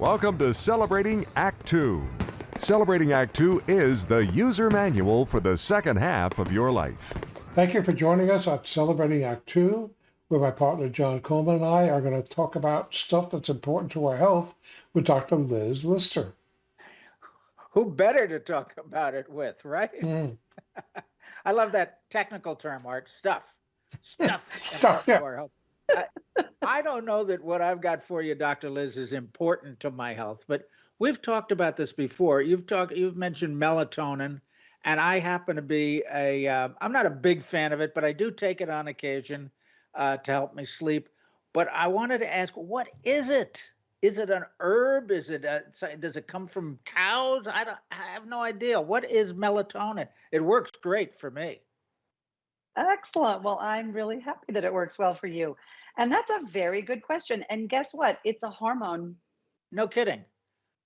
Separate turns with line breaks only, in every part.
Welcome to Celebrating Act Two. Celebrating Act Two is the user manual for the second half of your life.
Thank you for joining us at Celebrating Act Two, where my partner John Coleman and I are going to talk about stuff that's important to our health with Dr. Liz Lister.
Who better to talk about it with, right?
Mm.
I love that technical term, Art. Stuff. Stuff.
Stuff, yeah.
for health. I, don't know that what I've got for you, Dr. Liz, is important to my health, but we've talked about this before. You've talked, you've mentioned melatonin, and I happen to be a. am not a big fan of it, but I do take it on occasion uh, to help me sleep. But I wanted to ask, what is it? Is it an herb? Is it a, does it come from cows? I don't. I have no idea. What is melatonin? It works great for me.
Excellent. Well, I'm really happy that it works well for you. And that's a very good question. And guess what? It's a hormone.
No kidding.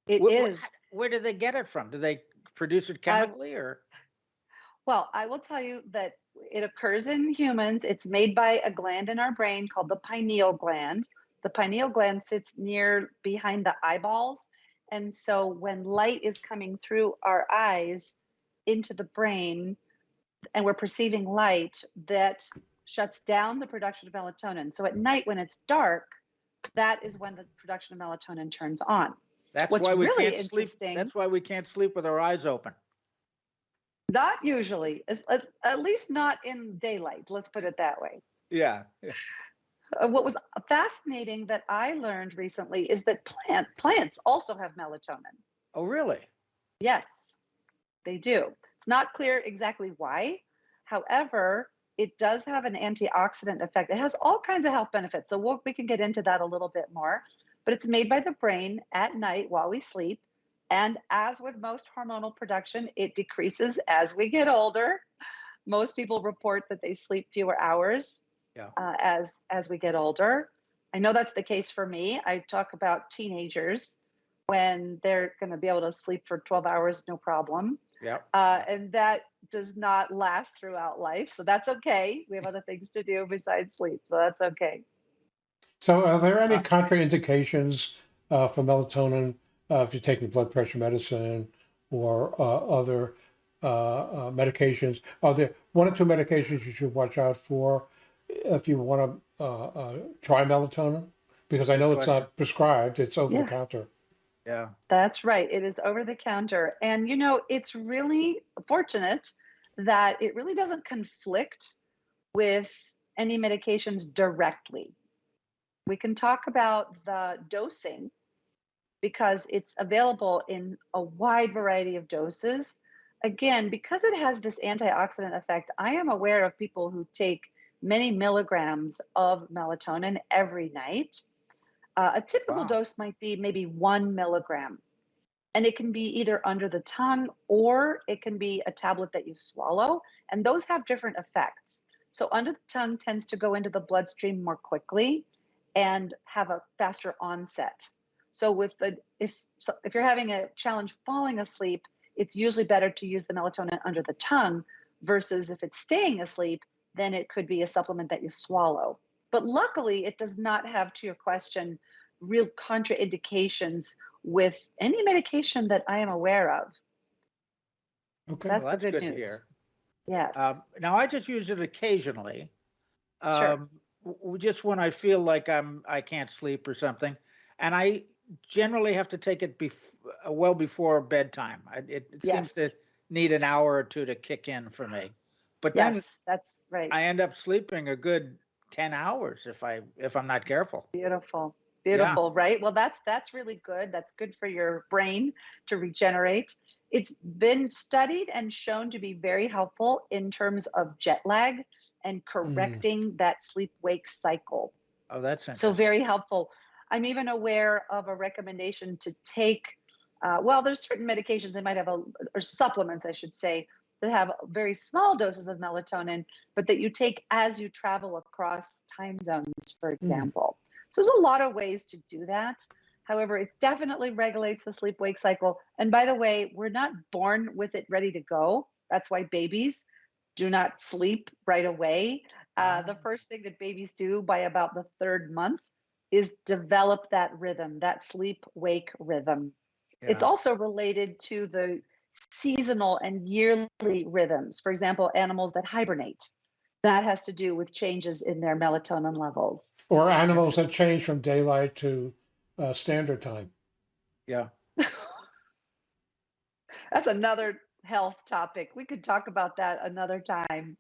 It
Wh- wh- Where do they get it from? Do they produce it
I-
chemically or?
Well, I will tell you that it occurs in humans. It's made by a gland in our brain called the pineal gland. The pineal gland sits near behind the eyeballs. And so when light is coming through our eyes into the brain and we're perceiving light, that shuts down the production of melatonin. So at night when it's dark, that is when the production of melatonin turns on.
That's
What's
why we
really
can't sleep.
interesting-
That's why we can't sleep with our eyes open.
Not usually, at least not in daylight. Let's put it that way.
Yeah.
Uh, what was fascinating that I learned recently is that plant plants also have melatonin.
Oh, really?
Yes, they do. It's not clear exactly why. However, it does have an antioxidant effect. It has all kinds of health benefits. So we'll, we can get into that a little bit more. But it's made by the brain at night while we sleep. And as with most hormonal production, it decreases as we get older. Most people report that they sleep fewer hours
Yeah.
uh, as as we get older. I know that's the case for me. I talk about teenagers when they're going to be able to sleep for 12 hours, no problem.
Yeah.
Uh, and that does not last throughout life. So that's okay. We have other things to do besides sleep. So that's okay.
So, are there any
Uh,
contraindications uh, for melatonin uh, if you're taking blood pressure medicine or uh, other uh, uh, medications? Are there one or two medications you should watch out for if you want to uh, uh, try melatonin? Because I know it's not prescribed; it's over
Yeah.
the counter.
Yeah.
That's right. It is over the counter. And, you know, it's really fortunate that it really doesn't conflict with any medications directly. We can talk about the dosing because it's available in a wide variety of doses. Again, because it has this antioxidant effect, I am aware of people who take many milligrams of melatonin every night. Uh, a typical
Wow.
dose might be maybe one milligram. And it can be either under the tongue or it can be a tablet that you swallow. And those have different effects. So, under the tongue tends to go into the bloodstream more quickly and have a faster onset. So, with the if so if you're having a challenge falling asleep, it's usually better to use the melatonin under the tongue versus if it's staying asleep, then it could be a supplement that you swallow. But luckily, it does not have, to your question, real contraindications with any medication that I am aware of.
Okay.
That's
Well,
the
that's
good
good to
news.
hear.
Yes.
Um, now I just use it occasionally.
Sure.
Um, w- w- just when I feel like I'm I can't sleep or something, and I generally have to take it bef- uh, well before bedtime. I, it, it seems to need an hour or two to kick in for me. But then
Yes, that's right.
I end up sleeping a good ten hours if I if I'm not careful.
Beautiful.
Yeah.
Beautiful, right? Well, that's that's really good. That's good for your brain to regenerate. It's been studied and shown to be very helpful in terms of jet lag and correcting that sleep wake cycle.
Oh, that's
So very helpful. I'm even aware of a recommendation to take. Uh, well, there's certain medications they might have a or supplements, I should say, that have very small doses of melatonin, but that you take as you travel across time zones, for example. So there's a lot of ways to do that. However, it definitely regulates the sleep wake cycle. And by the way, we're not born with it ready to go. That's why babies do not sleep right away. Uh, the
Ah.
first thing that babies do by about the third month is develop that rhythm, that sleep wake rhythm. It's also related to the seasonal and yearly rhythms. For example, animals that hibernate. That has to do with changes in their melatonin levels.
Or animals that change from daylight to uh, standard time.
Yeah.
That's another health topic. We could talk about that another time.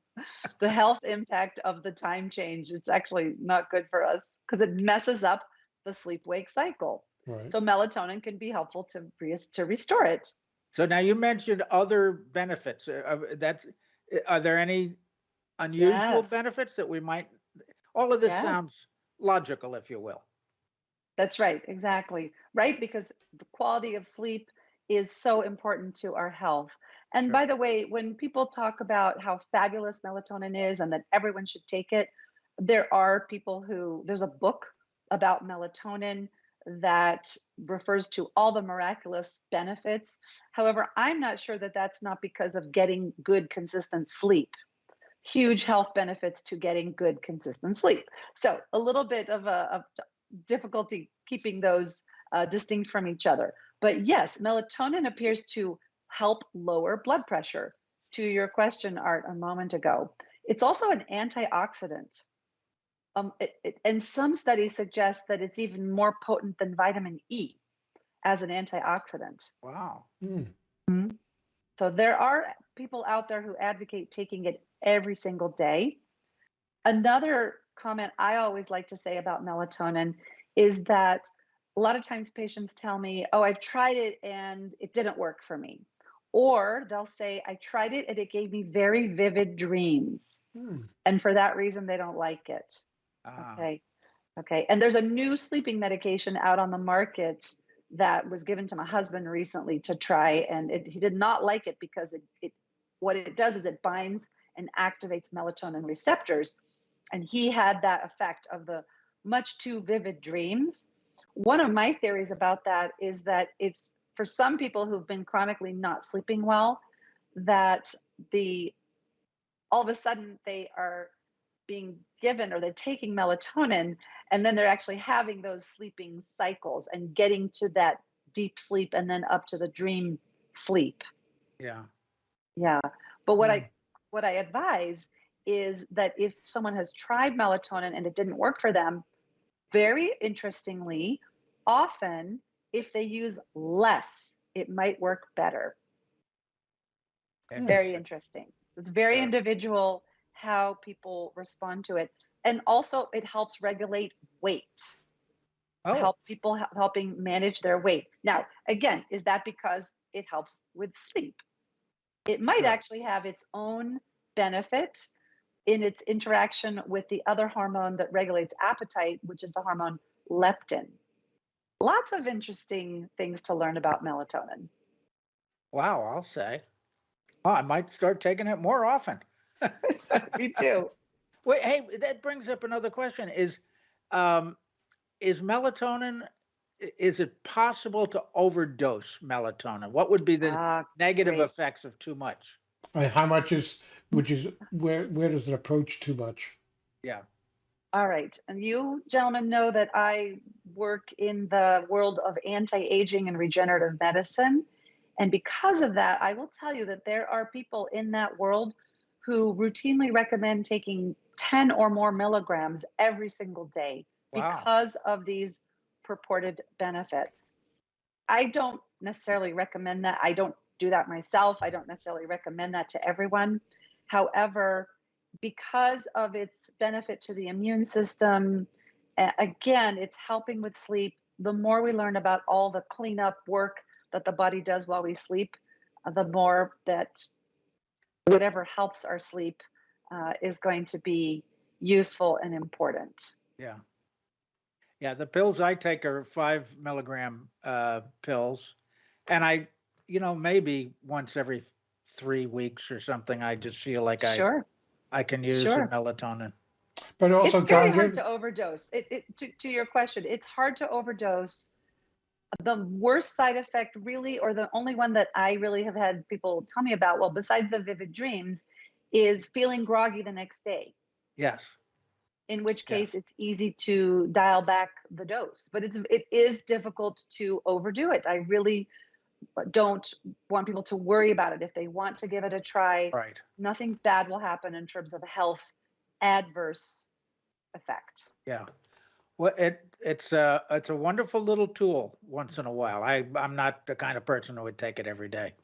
The health impact of the time change. It's actually not good for us because it messes up the sleep wake cycle.
Right.
So melatonin can be helpful to re- to restore it.
So now you mentioned other benefits. uh, of That's, uh, are there any unusual
Yes.
benefits that we might, all of this
Yes.
sounds logical, if you will.
That's right, exactly. Right, because the quality of sleep is so important to our health. And
Sure.
by the way, when people talk about how fabulous melatonin is and that everyone should take it, there are people who, there's a book about melatonin that refers to all the miraculous benefits. However, I'm not sure that that's not because of getting good, consistent sleep. Huge health benefits to getting good, consistent sleep. So, a little bit of a of difficulty keeping those uh, distinct from each other. But yes, melatonin appears to help lower blood pressure. To your question, Art, a moment ago, it's also an antioxidant. Um, it, it- and some studies suggest that it's even more potent than vitamin E as an antioxidant.
Wow.
Hmm.
So there are people out there who advocate taking it every single day. Another comment I always like to say about melatonin is that a lot of times patients tell me, Oh, I've tried it and it didn't work for me. Or they'll say, I tried it and it gave me very vivid dreams.
Hmm.
And for that reason, they don't like it.
Ah,
Okay. Okay. And there's a new sleeping medication out on the market that was given to my husband recently to try. And it, he did not like it because it, it, what it does is it binds and activates melatonin receptors. And he had that effect of the much too vivid dreams. One of my theories about that is that it's for some people who've been chronically not sleeping well, that the all of a sudden they are being given or they're taking melatonin and then they're actually having those sleeping cycles and getting to that deep sleep and then up to the dream sleep.
Yeah.
yeah. But what i hmm. what i advise is that if someone has tried melatonin and it didn't work for them very interestingly often if they use less it might work better. Very interesting. it's very individual how people respond to it. And also it helps regulate weight.
Oh,
help people helping manage their weight. Now again is that because it helps with sleep? It might
Sure.
actually have its own benefit in its interaction with the other hormone that regulates appetite which is the hormone leptin. Lots of interesting things to learn about melatonin.
Wow, I'll say. Oh, I might start taking it more often.
me too
Wait, hey, that brings up another question. Is um is melatonin is it possible to overdose melatonin? What would be the
Ah,
negative
great.
effects of too much?
How much is, which is, where, where does it approach too much?
Yeah.
All right. And you gentlemen know that I work in the world of anti aging and regenerative medicine. And because of that, I will tell you that there are people in that world who routinely recommend taking 10 or more milligrams every single day
Wow.
because of these purported benefits. I don't necessarily recommend that. I don't do that myself. I don't necessarily recommend that to everyone. However, because of its benefit to the immune system, again, it's helping with sleep. The more we learn about all the cleanup work that the body does while we sleep, uh, the more that whatever helps our sleep uh, is going to be useful and important.
Yeah. Yeah, the pills I take are five milligram uh, pills. And I, you know, maybe once every three weeks or something, I just feel like I,
Sure.
I can use
Sure.
the melatonin.
But also,
it's very
John,
hard to overdose. It, it to, to your question, it's hard to overdose. The worst side effect, really, or the only one that I really have had people tell me about, well, besides the vivid dreams, is feeling groggy the next day.
Yes.
in which case it's easy to dial back the dose. But it's it is difficult to overdo it. I really don't want people to worry about it. If they want to give it a try,
Right.
nothing bad will happen in terms of a health adverse effect.
Yeah. Well, it, it's a, it's a wonderful little tool once in a while. I, I'm not the kind of person who would take it every day.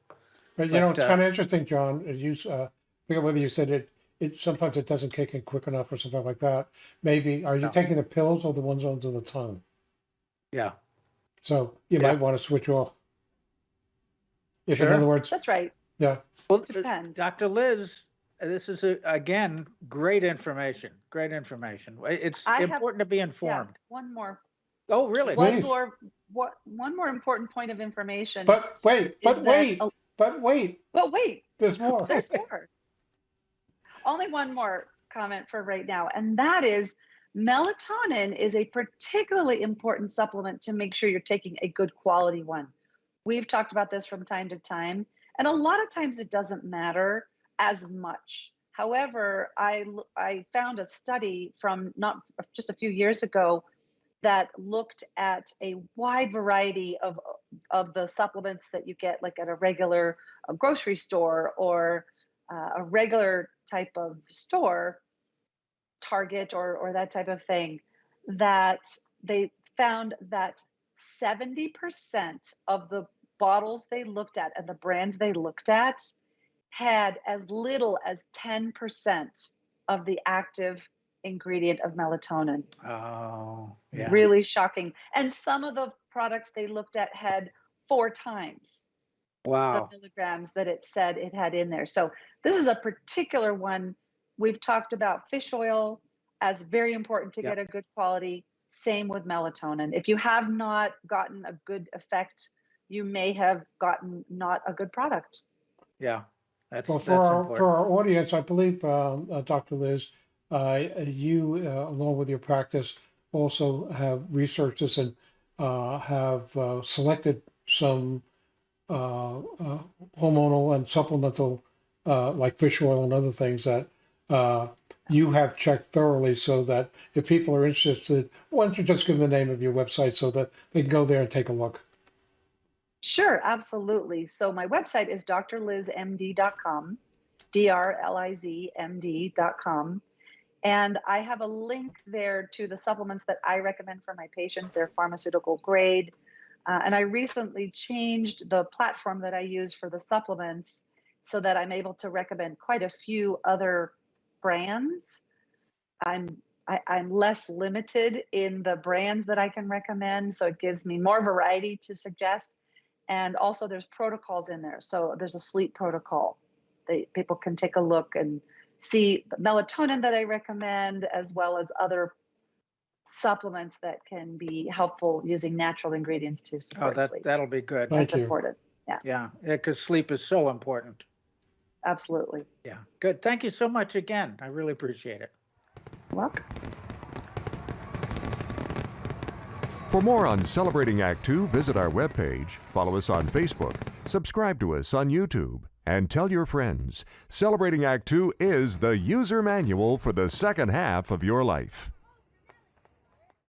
But you know, it's
uh,
kind of interesting, John. as You, uh, I forget whether you said it, it, sometimes it doesn't kick in quick enough or something like that. Maybe, are you
No.
taking the pills or the ones under the tongue?
Yeah.
So you
Yeah.
might want to switch off. If in
Sure.
other words,
That's right.
yeah,
Well, it
Depends.
Dr. Liz, this is a, again, great information, great information. It's
I have-
important to be
Yeah.
informed.
One more
Oh, really?
One
Please.
more what one more important point of information
but wait, but wait,
that a-
but wait,
but wait,
there's more.
there's more. Only one more comment for right now, and that is melatonin is a particularly important supplement to make sure you're taking a good quality one. We've talked about this from time to time, and a lot of times it doesn't matter as much. However, I, I found a study from not just a few years ago that looked at a wide variety of of the supplements that you get like at a regular grocery store or uh, a regular type of store target or or that type of thing that they found that 70% of the bottles they looked at and the brands they looked at had as little as 10% of the active ingredient of melatonin
Oh, yeah.
really shocking and some of the products they looked at had four times
Wow.
the milligrams that it said it had in there. So this is a particular one. We've talked about fish oil as very important to
Yep.
get a good quality. Same with melatonin. If you have not gotten a good effect, you may have gotten not a good product.
Yeah. That's,
Well,
that's
for our,
important.
for our audience, I believe, um, uh, Dr. Liz, uh, you, uh, along with your practice, also have researched this and uh, have uh, selected some uh, uh, hormonal and supplemental, uh, like fish oil and other things that uh, you have checked thoroughly so that if people are interested, why don't you just give them the name of your website so that they can go there and take a look?
Sure, absolutely. So my website is drlizmd.com, D-R-L-I-Z-M-D.com. And I have a link there to the supplements that I recommend for my patients. They're pharmaceutical grade. Uh, and I recently changed the platform that I use for the supplements so that I'm able to recommend quite a few other brands. I'm I, I'm less limited in the brands that I can recommend, so it gives me more variety to suggest and also there's protocols in there so there's a sleep protocol they people can take a look and see the melatonin that i recommend as well as other supplements that can be helpful using natural ingredients to
Oh,
support
that,
sleep
that'll be good.
Thank
that's
you.
important
Yeah. Because sleep is so important.
absolutely
Yeah. Good. Thank you so much again. I really appreciate it.
welcome
For more on Celebrating Act Two, visit our webpage, follow us on Facebook, subscribe to us on YouTube, and tell your friends. Celebrating Act Two is the user manual for the second half of your life.